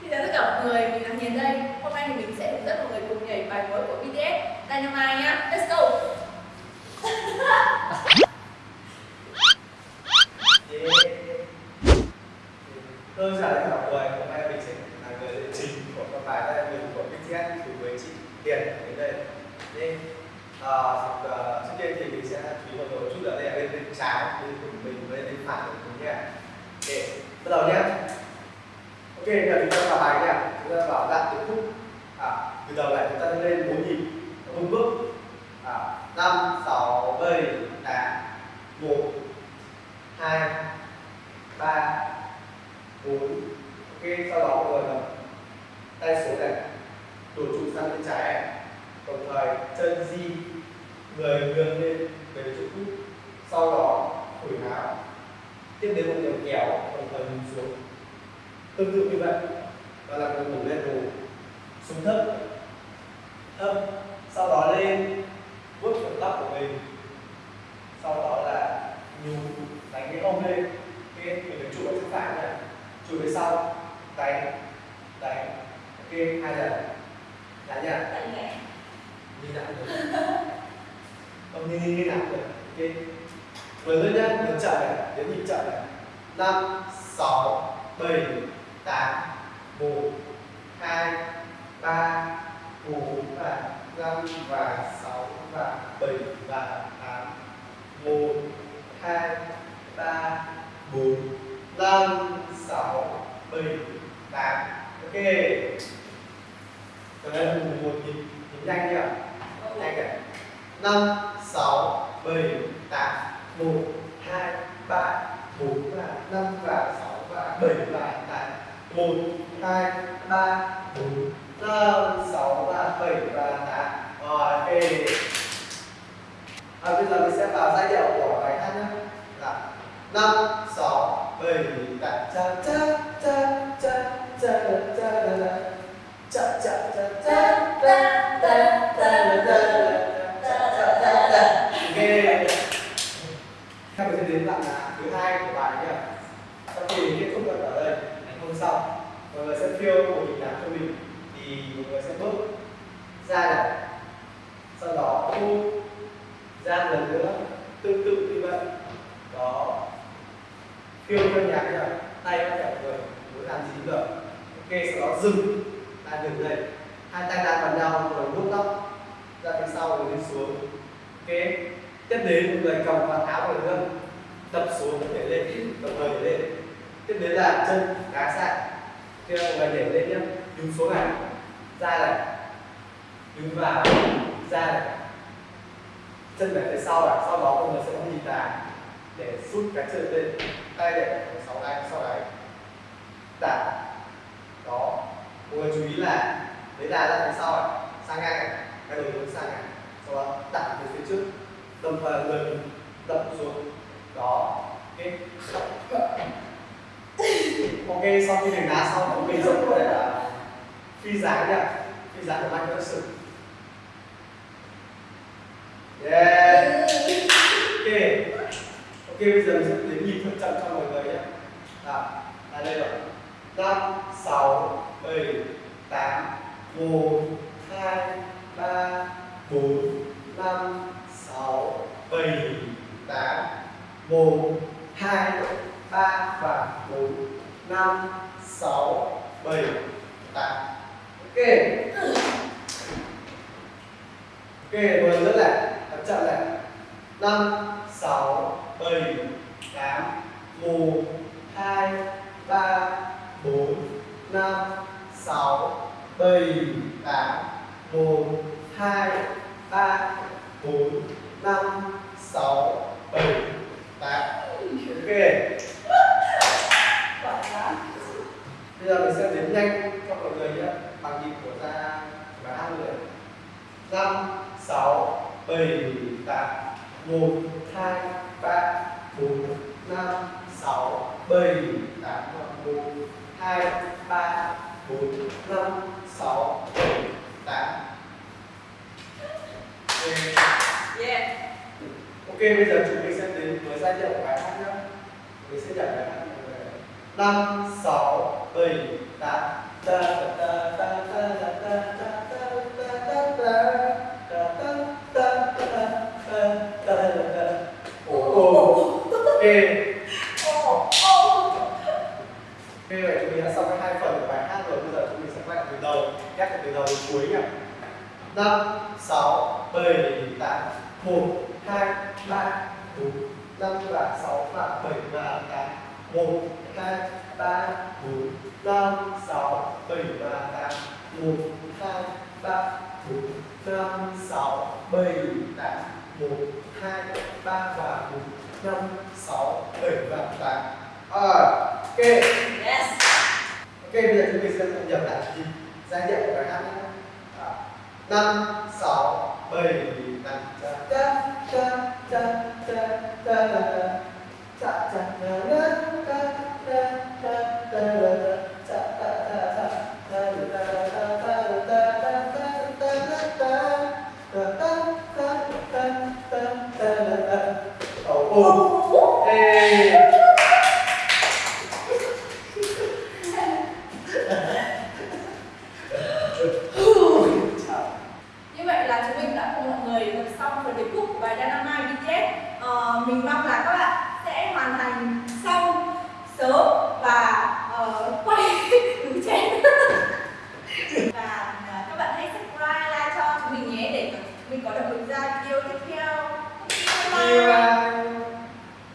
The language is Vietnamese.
Xin chào tất cả mọi người, mình là Hiền đây. Hôm nay thì mình sẽ hướng dẫn mọi người cùng nhảy bài mới của BTS Dynamite nhá. Let's go. Tôi chào tất cả mọi người, hôm nay mình sẽ là người chính trình của các bài tại mình của BTS cùng với chị Hiền đến đây. nên À, ờ, ờ, trước tiên thì mình sẽ chú ý một chút ở đây là bên bên trái, bên của mình với bên phải của mình nhé. để bắt đầu nhé. Ok, bây giờ chúng ta vào bài nha. Chúng ta vào dạng từ khúc. À, từ đầu lại chúng ta lên bốn nhịp, một bước. À, năm, sáu, bảy, tám, một, hai, ba, bốn. Ok sau đó mọi người tay số này. Đổ trụ sang bên trái đồng thời chân di người ngược lên về chỗ cũ. Sau đó phủi áo tiếp đến một đường kéo đồng thời nhìn xuống tương tự như vậy và làm người ngủ lên đồ xuống thấp thấp sau đó lên vuốt phần tóc của mình. Sau đó là nhún đánh cái ôm lên. Ok mình phải trụ ở chân phải nhé trụ phía sau đánh đánh ok hai lần. Đánh nhá như nào được. Không như như nào được ok. Vừa nữa nhá nhấn chậm này đến nhịp chậm này. Năm sáu bảy 8 1 2 3 4 và 5 và 6 và 7 và 8 1 2 3 4 5 6 7 8 Ok. Còn đây là một nhịp nhanh nhỉ? Nhanh kìa 5 6 7 8 1 1, 2, 3, 4, 5, 6 và 7 và 8 Rồi, ok à, Bây giờ mình sẽ vào giai điệu của bài hát nhé Là 5, 6, 7, 8 Cha cha cha cha cha cha cha cha cha cha cha người sẽ phiêu một hình dáng cho mình, thì một người sẽ bước ra này. Sau đó thu ra lần nữa. Tương tự như vậy. Đó. Phiêu theo nhạc nhá tay bắt đẹp người, muốn làm gì được. Ok, sau đó dừng. Ta dừng đây hai tay đan vào nhau, rồi vuốt tóc. Ra phía sau rồi đi xuống. Ok. Tiếp đến một người cầm vào áo của nữa. Đập xuống, để lên đồng người để lên. Tiếp đến là chân đá sang kia mọi người để lên nhé đứng xuống này. Ra này. Đứng vào. Ra này. Chân về phía sau này. Sau đó mọi người sẽ nhìn nhịp đà để rút cái chân lên. Tay để sáu sau tay sau đấy đạp đó. Mọi người chú ý là lấy đà ra phía sau này. Sang ngang này. Cái đầu hướng sang này sau đó đặt về phía trước. Đồng thời người mình đập xuống. Đó. Ok ok, sau khi đánh đá xong mình rất có thể là phi giá nhá phi giá của anh thật sự? Yeah. Ok. Ok, bây giờ mình sẽ đến nhịp thật chậm cho mọi người nhé. Nào là đây rồi. Năm sáu, bảy, tám, một, hai, ba, bốn, năm, sáu, bảy, tám, một, hai, ba và bốn. 5 6 7 8 Ok. Ok rồi nữa này Tập chậm lại 5 6 7 8 1 2 3 4 5 6 7 8 1 2 3 4 5 6 7 8 Ok. bây giờ mình sẽ đến nhanh cho mọi người nhé. Bằng nhịp của ta cả hai người năm sáu bảy tám một hai ba bốn năm sáu bảy tám một hai ba bốn năm sáu bảy tám. Yeah. Ok, bây giờ chúng mình sẽ đến với giai điệu của bài hát nhé. Mình sẽ nhảy bài hát 5, 6, bì ta ta ta ta ta ta ta ta E Ok vậy chúng mình đã xong hai phần của bài hát rồi Bây giờ chúng mình sẽ quay lại từ đầu Nhắc từ đầu đến cuối nhỉ 5, 6, 7, 8 1, 2, 3, 4, 5 và 6 và 7 và 8 1, 2, 3, 4, 5, 6, 7 và 8 1, 2, 3, 4, 5, 6, 7, 8 1, 2, 3 và 4, 5, 6, 7 và 8 à, Ok Yes Ok, bây giờ chúng mình sẽ cùng nhập lại thì giai điệu của bài hát nhé à, 5, 6, 7, 8 Ta ta ta ta ta ou